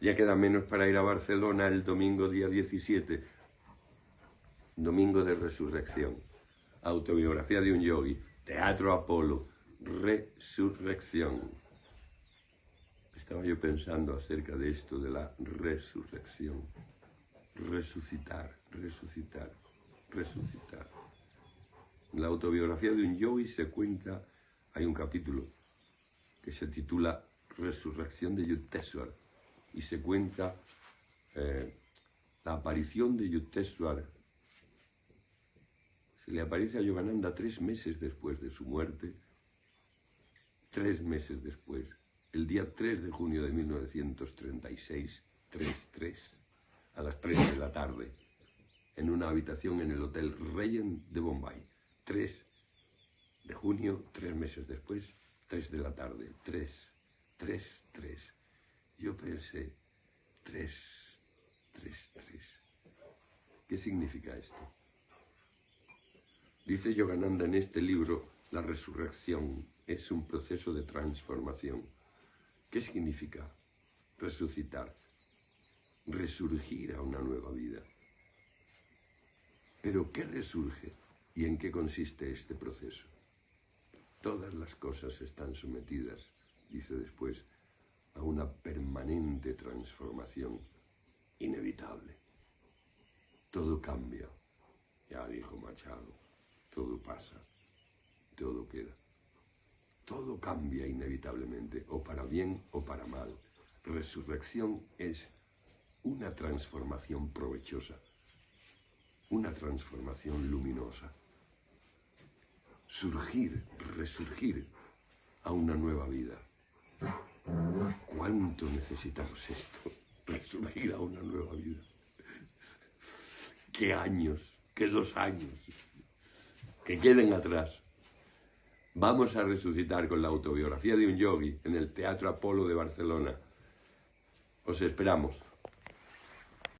Ya queda menos para ir a Barcelona el domingo día 17, domingo de resurrección. Autobiografía de un yogi, Teatro Apolo, resurrección. Estaba yo pensando acerca de esto de la resurrección. Resucitar, resucitar, resucitar. En la autobiografía de un yogi se cuenta, hay un capítulo que se titula Resurrección de Yukteswar y se cuenta eh, la aparición de Yukteswar. Se le aparece a Yogananda tres meses después de su muerte, tres meses después, el día 3 de junio de 1936, 3-3, a las 3 de la tarde, en una habitación en el Hotel Regent de Bombay. 3 de junio, tres meses después, 3 de la tarde, 3, 3, 3. Yo pensé, 3, 3, 3. ¿Qué significa esto? Dice Yogananda en este libro, la resurrección es un proceso de transformación. ¿Qué significa resucitar? Resurgir a una nueva vida. Pero ¿qué resurge y en qué consiste este proceso? Todas las cosas están sometidas, dice después, a una permanente transformación inevitable. Todo cambia, ya dijo Machado, todo pasa, todo queda. Todo cambia inevitablemente, o para bien o para mal. Resurrección es una transformación provechosa, una transformación luminosa. Surgir, resurgir a una nueva vida. ¿Cuánto necesitamos esto? Resurgir a una nueva vida. ¿Qué años? ¿Qué dos años? Que queden atrás. Vamos a resucitar con la autobiografía de un yogi en el Teatro Apolo de Barcelona. Os esperamos.